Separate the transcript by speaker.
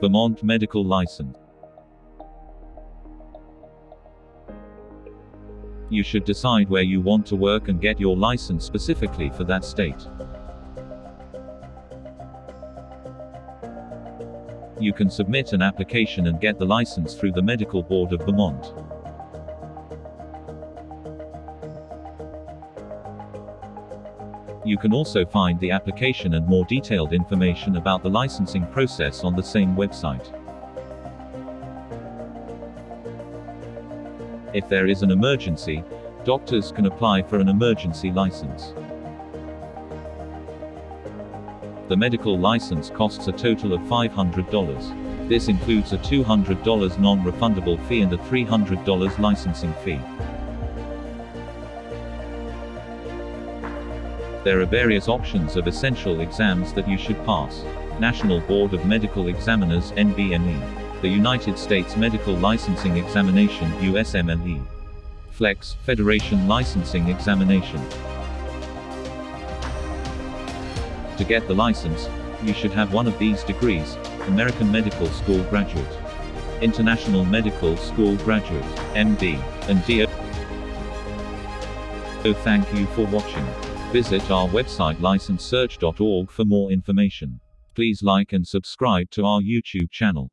Speaker 1: Vermont Medical License. You should decide where you want to work and get your license specifically for that state. You can submit an application and get the license through the Medical Board of Vermont. You can also find the application and more detailed information about the licensing process on the same website. If there is an emergency, doctors can apply for an emergency license. The medical license costs a total of $500. This includes a $200 non-refundable fee and a $300 licensing fee. There are various options of essential exams that you should pass. National Board of Medical Examiners NBME. The United States Medical Licensing Examination USMLE. Flex Federation Licensing Examination. To get the license, you should have one of these degrees, American Medical School graduate, International Medical School graduate, MD, and DO. Oh, so thank you for watching. Visit our website licensesearch.org for more information. Please like and subscribe to our YouTube channel.